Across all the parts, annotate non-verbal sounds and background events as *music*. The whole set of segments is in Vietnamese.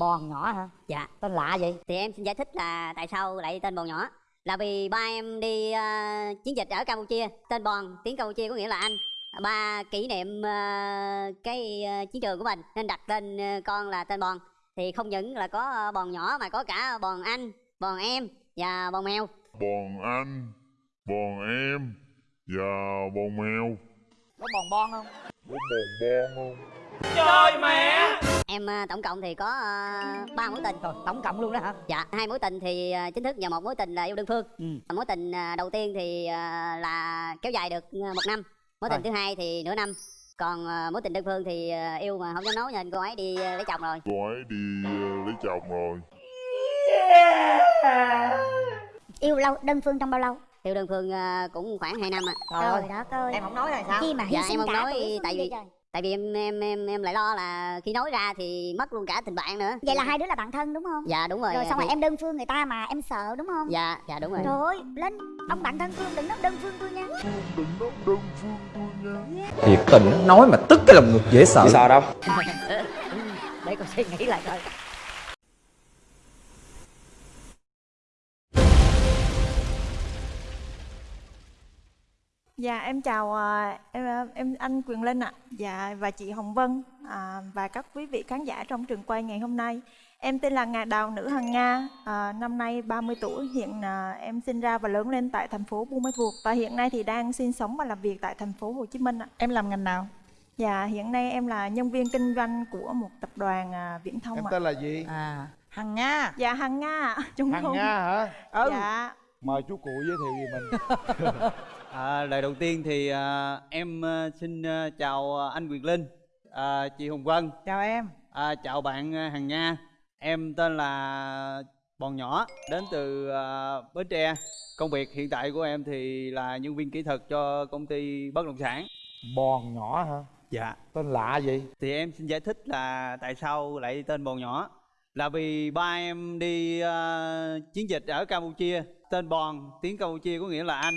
bòn nhỏ hả? Dạ. Tên lạ vậy? Thì em xin giải thích là tại sao lại tên bòn nhỏ. Là vì ba em đi ờ, chiến dịch ở campuchia. Tên bòn tiếng campuchia có nghĩa là anh. Ba kỷ niệm ờ, cái ờ, chiến trường của mình nên đặt tên ờ, con là tên bòn. Thì không những là có ờ, bòn nhỏ mà có cả bòn anh bòn em và bòn mèo. Bọn anh, bọn em và bọn mèo. Có bòn bon không? Có bọn bon không? Em ờ, tổng cộng thì có ờ, ba mối tình. Rồi tổng cộng luôn đó hả? Dạ hai mối tình thì ờ, chính thức và một mối tình là yêu đơn phương. Ừ. Mối tình à, đầu tiên thì à, là kéo dài được à, một năm. Mối tình Rồi. thứ hai thì nửa năm. Còn à, mối tình đơn phương thì à, yêu mà không dám nói nên cô ấy đi à, lấy chồng rồi. Cô ấy đi lấy chồng rồi. Yêu lâu đơn phương trong bao lâu? Yêu đơn phương à, cũng khoảng 2 năm ạ. Trời ơi trời đất ơi. Em không nói là sao? Chi mà Dạ, em không cả nói tại vì- trời. Tại vì em em em em lại lo là khi nói ra thì mất luôn cả tình bạn nữa. Vậy là hai đứa là bạn thân đúng không? Dạ đúng rồi. Rồi xong rồi thì- em đơn phương người ta mà em sợ đúng không? Dạ dạ đúng rồi. Trời ơi lên ông bạn thân phương đừng nói đơn phương tôi nha. Đừng nói đơn phương tôi nha. Thiệt tình nói mà tức cái lòng ngực dễ sợ. Sợ đâu? *laughs* Để con suy nghĩ lại coi Dạ em chào à, em à, em anh Quyền Linh ạ. Dạ và chị Hồng Vân à, và các quý vị khán giả trong trường quay ngày hôm nay. Em tên là Ngà Đào Nữ Hằng Nga, à, năm nay 30 tuổi, hiện à, em sinh ra và lớn lên tại thành phố Buôn Ma Thuột và hiện nay thì đang sinh sống và làm việc tại thành phố Hồ Chí Minh ạ. em làm ngành nào Dạ hiện nay em là nhân viên kinh doanh của một tập đoàn à, viễn thông Em ạ. tên là gì? à hằng nga Dạ Hằng Nga ạ. Trung Hằng Hùng. Nga hả? ừ Dạ. Mời chú cụ giới thiệu về mình *laughs* À, lời đầu tiên thì à, em à, xin à, chào à, anh Quyền Linh, à, chị Hồng Vân, chào em à, chào bạn Hằng Nga. Em tên là Bòn Nhỏ, đến từ à, Bến Tre. Công việc hiện tại của em thì là nhân viên kỹ thuật cho công ty bất động sản. Bòn nhỏ hả? Dạ. Tên lạ vậy? Thì em xin giải thích là tại sao lại tên Bòn Nhỏ. Là vì ba em đi à, chiến dịch ở Campuchia, tên Bòn, tiếng Campuchia có nghĩa là anh.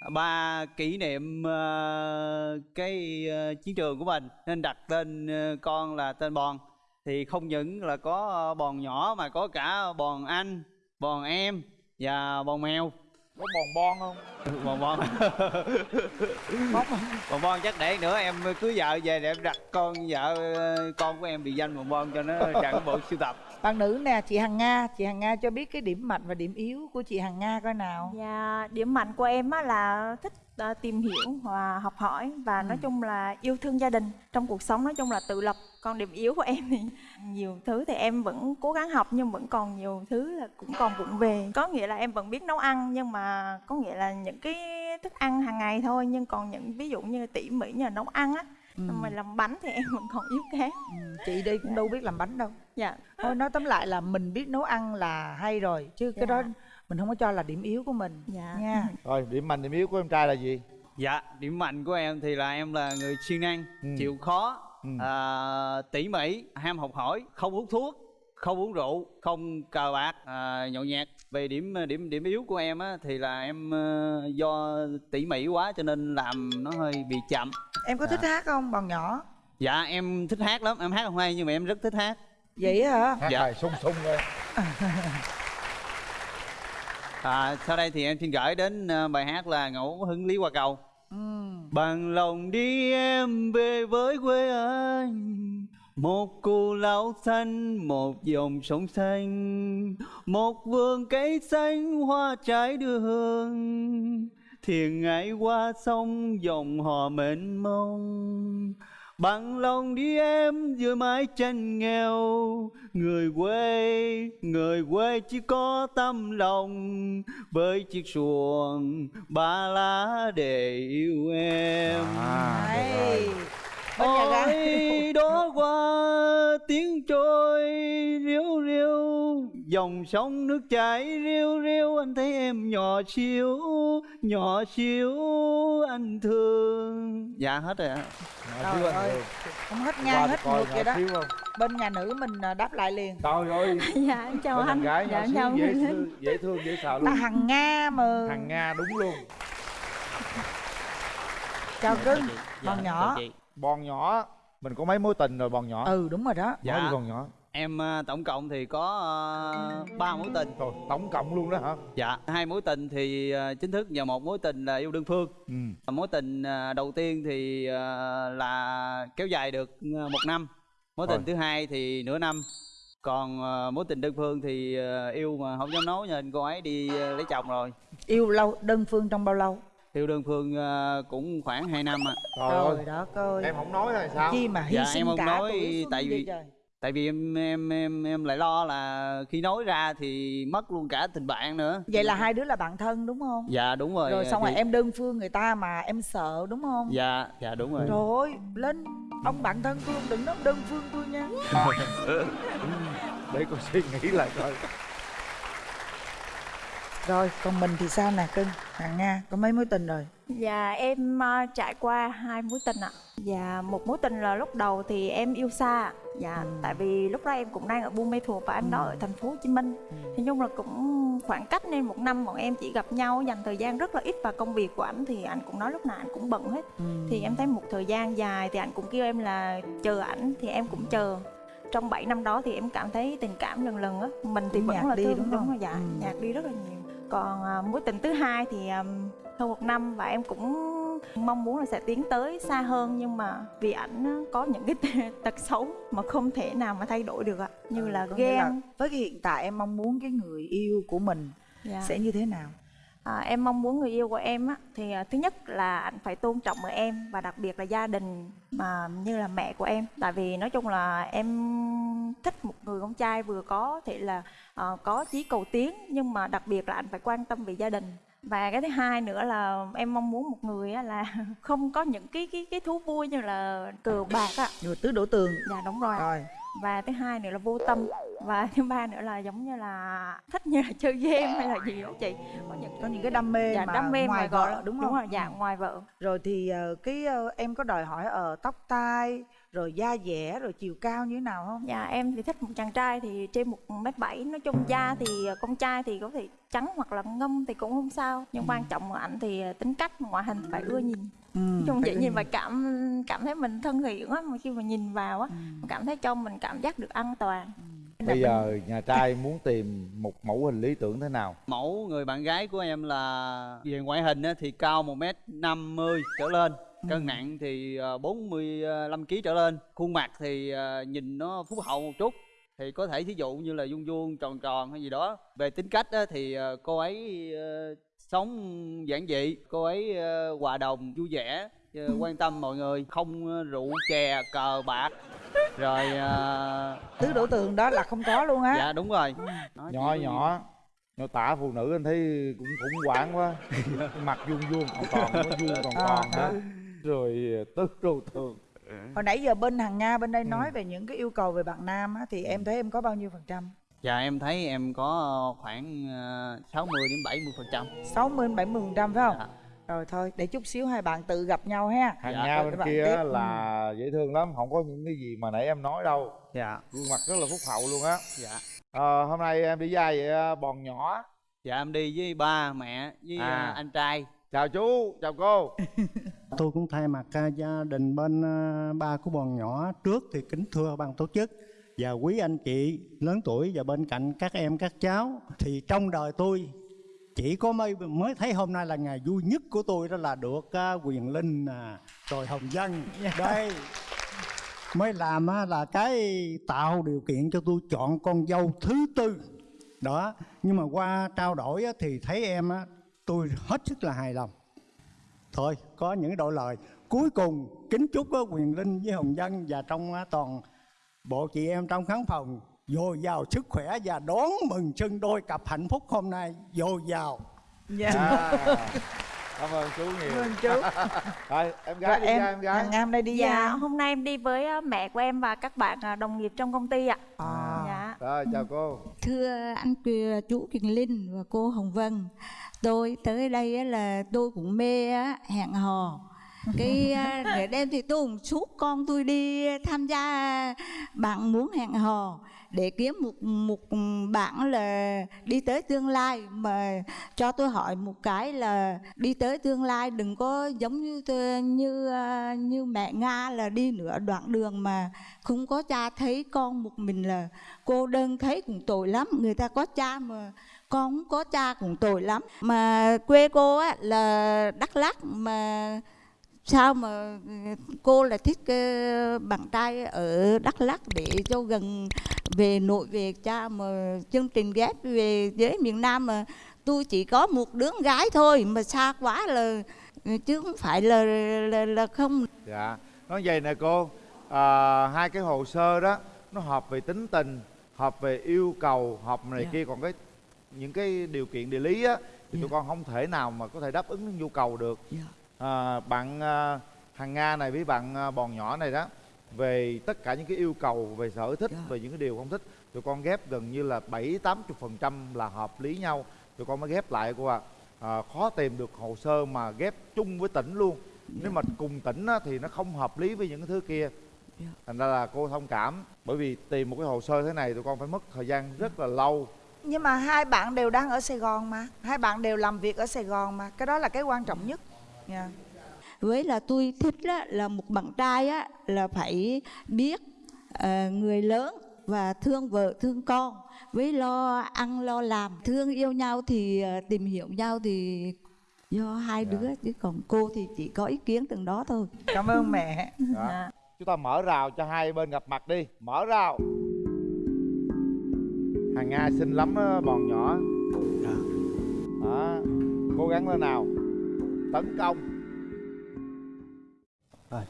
Ba kỷ niệm ờ, cái ờ, chiến trường của mình nên đặt tên ờ, con là tên Bòn. Thì không những là có bòn nhỏ mà có cả bòn anh, bòn em và bòn mèo. Có bòn bon không? *laughs* Bòn bon. bòn bon chắc để nữa em cưới vợ về để em đặt con vợ con của em bị danh bòn bon cho nó *laughs* chẳng bộ sưu tập. Bạn nữ nè chị hằng nga. Chị hằng nga cho biết cái điểm mạnh và điểm yếu của chị hằng nga coi nào. Dạ, điểm mạnh của em á là thích à, tìm hiểu và học hỏi và nói chung là yêu thương gia đình. Trong cuộc sống nói chung là tự lập còn điểm yếu của em thì nhiều thứ thì em vẫn cố gắng học nhưng vẫn còn nhiều thứ là cũng còn vụng về. Có nghĩa là em vẫn biết nấu ăn nhưng mà có nghĩa là những cái thức ăn hàng ngày thôi. Nhưng còn những ví dụ như tỉ mỉ như là nấu ăn á ừ. mà làm bánh thì em vẫn còn yếu kém. Ừ. chị đi cũng đâu biết làm bánh đâu dạ thôi nói tóm lại là mình biết nấu ăn là hay rồi chứ cái Dạ. đó mình không có cho là điểm yếu của mình Dạ. nha *laughs* Rồi, điểm mạnh, điểm yếu của em trai là gì? Dạ, điểm mạnh của em thì là em là người siêng năng, Ừ. chịu khó, Ừ. à, tỉ mỉ, ham học hỏi, không hút thuốc, không uống rượu, không cờ bạc, à, nhậu nhẹt. Về điểm điểm điểm yếu của em á thì là em ờ, do tỉ mỉ quá cho nên làm nó hơi bị chậm. em có thích hát không bọn nhỏ Dạ em thích hát lắm, em hát không hay nhưng mà em rất thích hát. Vậy hả Hát Dạ. bài sung sung thôi À, sau đây thì em xin gửi đến ờ, bài hát là ngẫu hứng lý qua cầu. ừ. Bằng lòng đi em về với quê anh Một cù lao xanh, một dòng sông xanh Một vườn cây xanh, hoa trái đưa hương Thuyền ngại qua sông, dòng hò mênh mông Bằng lòng đi em giữa mái tranh nghèo. Người quê, người quê chỉ có tâm lòng. Với chiếc xuồng ba lá để yêu em. À, Ôi đó qua tiếng trôi Dòng sông nước chảy riu riu Anh thấy em nhỏ xíu, nhỏ xíu anh thương. Dạ hết rồi ạ. Trời ơi. Hường. không hết ngang hết ngược vậy đó. bên nhà nữ mình à, đáp lại liền. Trời ơi. *laughs* Dạ em chào Bên anh. em gái dạ em chào dễ thương, dễ thương, dễ sợ là luôn. hằng nga mà. Hằng Nga đúng luôn. Chào cưng bọn nhỏ. Bòn nhỏ. Mình có mấy mối tình rồi bòn nhỏ. Ừ đúng rồi đó. Dạ. Nói đi bòn nhỏ em à, tổng cộng thì có à, ba mối tình Rồi, tổng cộng luôn đó hả? dạ hai mối tình thì à, chính thức và một mối tình là yêu đơn phương Ừ. mối tình à, đầu tiên thì à, là kéo dài được à, một năm mối tình Rồi. thứ hai thì nửa năm còn à, mối tình đơn phương thì à, yêu mà không dám nói nên cô ấy đi à, lấy chồng rồi yêu lâu đơn phương trong bao lâu yêu đơn phương à, cũng khoảng 2 năm ạ Trời trời ơi, đó coi em không nói là sao? chi mà hy Dạ, sinh em không cả nói tại vì- trời. Tại vì em em em em lại lo là khi nói ra thì mất luôn cả tình bạn nữa. Vậy là hai đứa là bạn thân đúng không? Dạ đúng rồi. Rồi xong thì- rồi em đơn phương người ta mà em sợ đúng không? Dạ dạ đúng rồi. Trời ơi lên ông bạn thân tôi đừng nói đơn phương tôi nha. *laughs* Để con suy nghĩ lại coi. rồi còn mình thì sao nè cưng? Hàng nga có mấy mối tình rồi? Dạ em ờ, trải qua hai mối tình ạ. Dạ một mối tình là lúc đầu thì em yêu xa Dạ tại vì lúc đó em cũng đang ở Buôn Mê Thuột và anh đó ở thành phố Hồ Chí Minh. Thì nhưng là cũng khoảng cách nên một năm bọn em chỉ gặp nhau dành thời gian rất là ít và công việc của anh thì anh cũng nói lúc nào anh cũng bận hết. Thì em thấy một thời gian dài thì anh cũng kêu em là chờ ảnh thì em cũng chờ. Trong 7 năm đó thì em cảm thấy tình cảm lần lần á mình thì Cũng vẫn là đi, thương đúng không? rồi dạ Ừ. nhạt đi rất là nhiều. Còn à, mối tình thứ hai thì um, hơn một năm và em cũng mong muốn là sẽ tiến tới xa hơn nhưng mà vì ảnh có những cái tật xấu mà không thể nào mà thay đổi được ạ. Như là Có nghĩa là ghen. với cái hiện tại em mong muốn cái người yêu của mình Dạ. sẽ như thế nào? À, em mong muốn người yêu của em á thì à, thứ nhất là anh phải tôn trọng ở em và đặc biệt là gia đình mà như là mẹ của em. Tại vì nói chung là em thích một người con trai vừa có thể là ờ, có chí cầu tiến nhưng mà đặc biệt là anh phải quan tâm về gia đình và cái thứ hai nữa là em mong muốn một người á là *laughs* không có những cái cái cái thú vui như là cờ bạc á. Tứ đổ tường. Dạ đúng rồi. Rồi. Và thứ hai nữa là vô tâm. Và *laughs* thứ ba nữa là giống như là thích như là chơi game hay là gì đó chị. Có những có những cái đam mê dạ, mà đam mê ngoài gọi vợ. là đúng đúng không? rồi dạ ngoài vợ. Rồi thì ờ, cái ờ, em có đòi hỏi ở tóc tai rồi da dẻ rồi chiều cao như thế nào không? Dạ em thì thích một chàng trai thì trên một mét bảy. Nói chung da thì con trai thì có thể trắng hoặc là ngâm thì cũng không sao. Nhưng quan trọng là ảnh thì tính cách ngoại hình phải ưa nhìn. Ừ, nói chung vậy nhìn. và cảm cảm thấy mình thân thiện á mà khi mà nhìn vào á cảm thấy cho mình cảm giác được an toàn. Bây giờ nhà trai muốn tìm một mẫu hình lý tưởng thế nào? mẫu người bạn gái của em là về ngoại hình á, thì cao 1 m 50 trở lên cân nặng thì ờ, 45 kg trở lên khuôn mặt thì ờ, nhìn nó phúc hậu một chút thì có thể thí dụ như là vuông vuông tròn tròn hay gì đó. Về tính cách á, thì ờ, cô ấy ờ, sống giản dị cô ấy ờ, hòa đồng vui vẻ ờ, quan tâm mọi người không ờ, rượu chè cờ bạc. Rồi ờ, tứ đổ tường đó là không có luôn á. Dạ đúng rồi. Nhỏ chỉ- nhỏ, nhỏ tả phụ nữ anh thấy cũng khủng hoảng quá. *laughs* Mặt vuông vuông còn còn, nó vuông còn còn à. Rồi tứ đồ thường. hồi nãy giờ bên hàng nga bên đây nói về những cái yêu cầu về bạn nam á thì em thấy em có bao nhiêu phần trăm Dạ em thấy em có khoảng ờ, 60 đến 70 phần trăm 60 đến 70 phần trăm phải không Dạ. rồi thôi để chút xíu hai bạn tự gặp nhau ha Hàng Dạ, Nga bên kia tiếp. là dễ thương lắm, không có những cái gì mà nãy em nói đâu. Dạ Gương mặt rất là phúc hậu luôn á. dạ Ờ, hôm nay em đi dài vậy à, bòn nhỏ. Dạ em đi với ba mẹ với À. ờ, anh trai Chào chú, chào cô. *laughs* Tôi cũng thay mặt à, gia đình bên à, ba của bọn nhỏ trước thì kính thưa ban tổ chức. Và quý anh chị lớn tuổi và bên cạnh các em các cháu thì trong đời tôi chỉ có mới mới thấy hôm nay là ngày vui nhất của tôi đó là được à, quyền linh rồi hồng dân. Đây. Mới làm là cái tạo điều kiện cho tôi chọn con dâu thứ tư. Đó. Nhưng mà qua trao đổi thì thấy em tôi hết sức là hài lòng thôi có những đội lời cuối cùng kính chúc quyền linh với hồng dân và trong toàn bộ chị em trong khán phòng dồi dào sức khỏe và đón mừng chân đôi cặp hạnh phúc hôm nay dồi dào dạ À, *laughs* cảm ơn chú nhiều. Cảm ơn chú. *laughs* Rồi, em rồi gái đi em ra em gái. nga hôm nay đi dạ ra hôm nay em đi với à, mẹ của em và các bạn à, đồng nghiệp trong công ty ạ à. dạ Rồi, chào cô. Thưa anh Kiều- chú Kiền Linh và cô Hồng Vân Tôi tới đây là tôi cũng mê hẹn hò. Cái à, để đêm thì tôi cũng suốt con tôi đi tham gia. Bạn muốn hẹn hò để kiếm một một bạn là đi tới tương lai, mà cho tôi hỏi một cái là đi tới tương lai đừng có giống như như à, như mẹ Nga là đi nửa đoạn đường mà không có cha thấy con một mình là cô đơn thấy cũng tội lắm. Người ta có cha mà con không có cha cũng tội lắm mà quê cô á là đắk lắc mà sao mà cô là thích uh, bạn trai ở đắk lắc để cho gần về nội về cha mà chương trình ghép về với miền nam mà tôi chỉ có một đứa gái thôi mà xa quá là chứ không phải là là, là không dạ nói vậy nè cô à, hai cái hồ sơ đó nó hợp về tính tình hợp về yêu cầu hợp này. Dạ. kia còn cái những cái điều kiện địa lý á thì yeah. tụi dạ. con không thể nào mà có thể đáp ứng nhu cầu được yeah. Dạ. à, bạn à, hàng nga này với bạn à, bòn nhỏ này đó về tất cả những cái yêu cầu về sở thích yeah. về những cái điều không thích tụi con ghép gần như là bảy tám phần trăm là hợp lý nhau tụi con mới ghép lại cô ạ à. à, khó tìm được hồ sơ mà ghép chung với tỉnh luôn yeah. nếu mà cùng tỉnh á, thì nó không hợp lý với những cái thứ kia yeah. thành ra là cô thông cảm bởi vì tìm một cái hồ sơ thế này tụi con phải mất thời gian rất là lâu nhưng mà hai bạn đều đang ở sài gòn mà. Hai bạn đều làm việc ở sài gòn mà. Cái đó là cái quan trọng nhất. Yeah. với là tôi thích đó, là một bạn trai á là phải biết uh, người lớn và thương vợ thương con. Với lo ăn lo làm thương yêu nhau thì uh, tìm hiểu nhau thì do hai dạ. đứa chứ còn cô thì chỉ có ý kiến từng đó thôi. Cảm ơn mẹ. Dạ. chúng ta mở rào cho hai bên gặp mặt đi. Mở rào hàng nga xinh lắm đó, bòn nhỏ. Dạ. đó. Cố gắng lên nào. Tấn công. Rồi.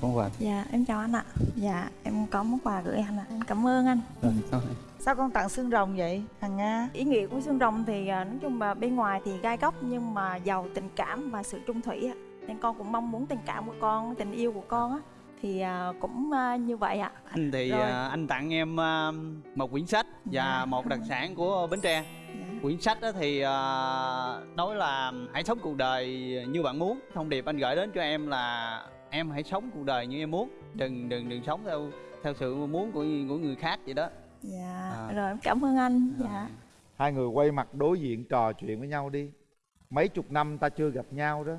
Có quà. Dạ em chào anh ạ. Dạ em có món quà gửi anh ạ. Em cảm ơn anh. Rồi sao sao con tặng xương rồng vậy hằng nga? Ý nghĩa của xương rồng thì à, nói chung là bên ngoài thì gai góc nhưng mà giàu tình cảm và sự trung thủy ạ. Nên con cũng mong muốn tình cảm của con tình yêu của con á thì à, cũng à, như vậy ạ. Anh thì Rồi. anh tặng em một quyển sách và dạ. một đặc sản của bến tre. Dạ. quyển sách đó thì nói là hãy sống cuộc đời như bạn muốn. Thông điệp anh gửi đến cho em là em hãy sống cuộc đời như em muốn. Đừng đừng đừng sống theo theo sự muốn của của người khác vậy đó. Dạ. À. rồi em cảm ơn anh. Dạ. Hai người quay mặt đối diện trò chuyện với nhau đi. Mấy chục năm ta chưa gặp nhau đó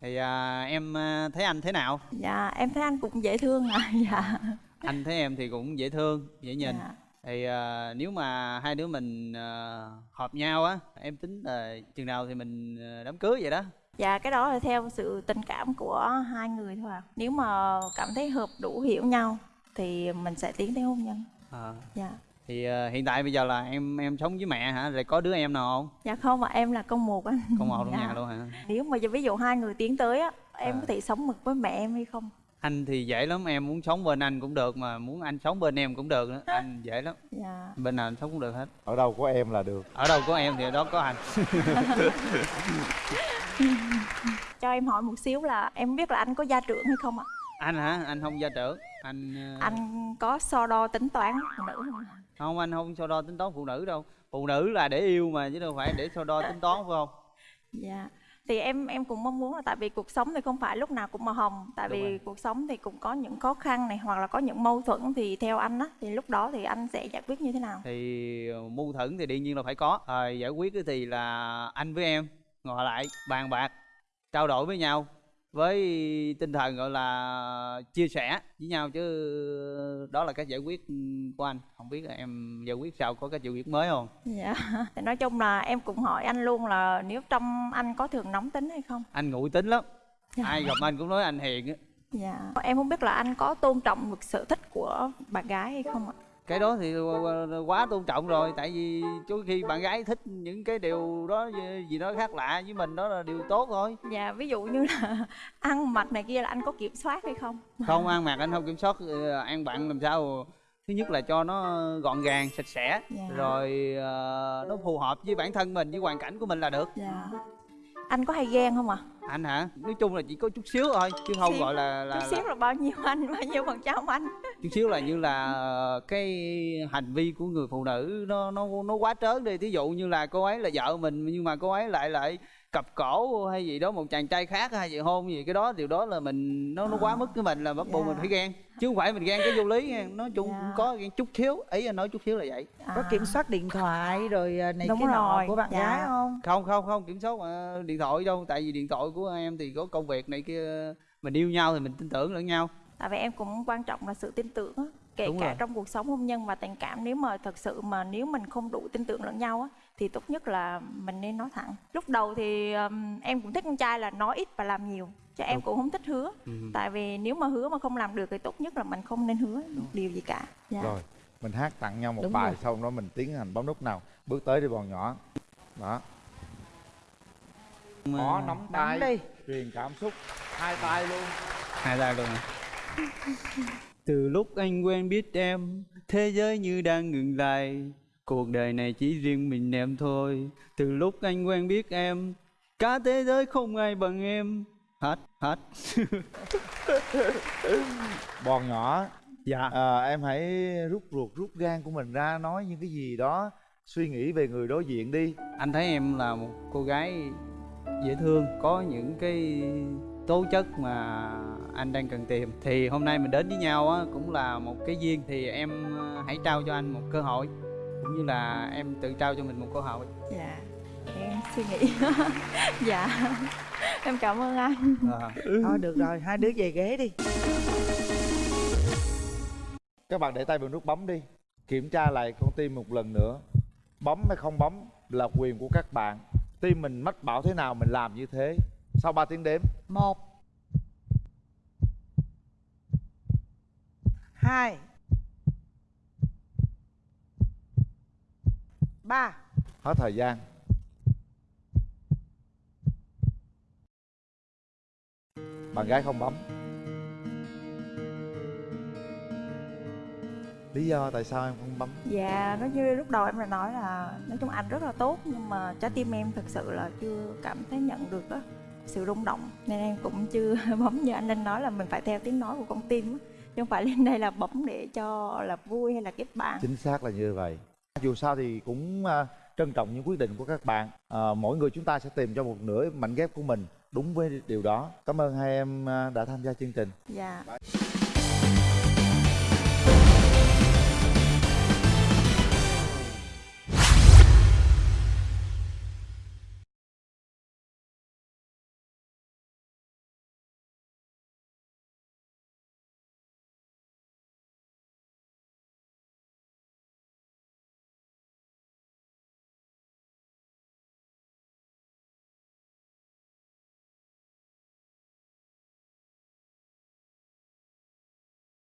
thì à, em à, thấy anh thế nào? Dạ em thấy anh cũng dễ thương à *laughs* dạ. Anh thấy em thì cũng dễ thương dễ nhìn. Dạ. thì à, nếu mà hai đứa mình à, hợp nhau á em tính là chừng nào thì mình à, đám cưới vậy đó. Dạ cái đó là theo sự tình cảm của hai người thôi à nếu mà cảm thấy hợp đủ hiểu nhau thì mình sẽ tiến tới hôn nhân. À. dạ thì uh, hiện tại bây giờ là em em sống với mẹ hả? Rồi có đứa em nào không? Dạ không mà em là con một anh. Con một trong dạ. nhà luôn hả? Nếu mà ví dụ hai người tiến tới á em à. có thể sống mực với mẹ em hay không? Anh thì dễ lắm em muốn sống bên anh cũng được mà muốn anh sống bên em cũng được nữa. Anh dễ lắm. Dạ. bên nào anh sống cũng được hết. Ở đâu có em là được. Ở đâu có em thì ở đó có anh. *laughs* Cho em hỏi một xíu là em biết là anh có gia trưởng hay không ạ? Anh hả? Anh không gia trưởng. Anh ờ, anh có so đo tính toán phụ nữ không không anh không so đo tính toán phụ nữ đâu. Phụ nữ là để yêu mà chứ đâu phải để so đo tính toán phải không? Dạ. Thì em em cũng mong muốn là tại vì cuộc sống thì không phải lúc nào cũng màu hồng. Tại Đúng vì rồi. cuộc sống thì cũng có những khó khăn này hoặc là có những mâu thuẫn thì theo anh á thì lúc đó thì anh sẽ giải quyết như thế nào? Thì ờ, mâu thuẫn thì đương nhiên là phải có. À, giải quyết thì là anh với em ngồi lại bàn bạc trao đổi với nhau với tinh thần gọi là chia sẻ với nhau chứ đó là cách giải quyết của anh. Không biết là em giải quyết sao có cái giải quyết mới không? Dạ. Thì *laughs* nói chung là em cũng hỏi anh luôn là nếu trong anh có thường nóng tính hay không? Anh nguội tính lắm. Dạ. ai gặp anh cũng nói anh hiền á. Dạ. Em không biết là anh có tôn trọng được sở thích của bạn gái hay không ạ cái đó thì quá tôn trọng rồi tại vì chú khi bạn gái thích những cái điều đó gì đó khác lạ với mình đó là điều tốt thôi. Dạ ví dụ như là *laughs* ăn mặc này kia là anh có kiểm soát hay không? Không *laughs* ăn mặc anh không kiểm soát ờ, ăn bạn làm sao? Thứ nhất là cho nó gọn gàng sạch sẽ dạ. rồi uh, nó phù hợp với bản thân mình với hoàn cảnh của mình là được. Dạ anh có hay ghen không ạ à? anh hả nói chung là chỉ có chút xíu thôi chứ không xíu. gọi là, là chút xíu là... là bao nhiêu anh bao nhiêu phần trăm anh chút xíu là như là cái hành vi của người phụ nữ nó nó nó quá trớn đi thí dụ như là cô ấy là vợ mình nhưng mà cô ấy lại lại cặp cổ hay gì đó một chàng trai khác hay gì hôn gì cái đó điều đó là mình nó nó quá mức với mình là bắt buộc Dạ. mình phải ghen chứ không phải mình ghen cái vô lý nha nói chung Dạ. có ghen chút thiếu ý anh nói chút thiếu là vậy có kiểm soát điện thoại rồi à, này Đúng cái nọ của bạn dạ. gái không không không không kiểm soát mà điện thoại đâu tại vì điện thoại của em thì có công việc này kia mình yêu nhau thì mình tin tưởng lẫn nhau tại vì em cũng quan trọng là sự tin tưởng á kể Đúng cả rồi. trong cuộc sống hôn nhân và tình cảm nếu mà thật sự mà nếu mình không đủ tin tưởng lẫn nhau á thì tốt nhất là mình nên nói thẳng. Lúc đầu thì um, em cũng thích con trai là nói ít và làm nhiều chứ em cũng không thích hứa. Ừ. tại vì nếu mà hứa mà không làm được thì tốt nhất là mình không nên hứa điều gì cả. Dạ. rồi mình hát tặng nhau một Đúng bài rồi. xong đó mình tiến hành bấm nút nào. Bước tới đi bọn nhỏ. Đó. Có nắm tay đi. truyền cảm xúc. Hai tay luôn. Hai tay luôn từ lúc anh quen biết em thế giới như đang ngừng lại cuộc đời này chỉ riêng mình em thôi. Từ lúc anh quen biết em cả thế giới không ai bằng em. Hết hết. *laughs* Bọn nhỏ dạ. à, em hãy rút ruột rút gan của mình ra nói những cái gì đó suy nghĩ về người đối diện đi. Anh thấy em là một cô gái dễ thương có những cái tố chất mà anh đang cần tìm. Thì hôm nay mình đến với nhau á cũng là một cái duyên thì em ờ, hãy trao cho anh một cơ hội cũng như là em tự trao cho mình một cơ hội dạ em suy nghĩ. *laughs* Dạ em cảm ơn anh. À. thôi được rồi hai đứa về ghế đi. Các bạn để tay vào nút bấm đi kiểm tra lại con tim một lần nữa. Bấm hay không bấm là quyền của các bạn. Tim mình mách bảo thế nào mình làm như thế. Sau 3 tiếng đếm. Một hai ba. Hết thời gian. Bạn gái không bấm. Lý do tại sao em không bấm? Dạ, nói như lúc đầu em đã nói là nói chung anh rất là tốt nhưng mà trái tim em thực sự là chưa cảm thấy nhận được đó sự rung động. Nên em cũng chưa *laughs* bấm như anh Linh nói là mình phải theo tiếng nói của con tim chứ không phải lên đây là bấm để cho là vui hay là kết bạn. chính xác là như vậy dù sao thì cũng à, trân trọng những quyết định của các bạn. À, mỗi người chúng ta sẽ tìm cho một nửa mảnh ghép của mình đúng với điều đó. Cảm ơn hai em à, đã tham gia chương trình. Dạ.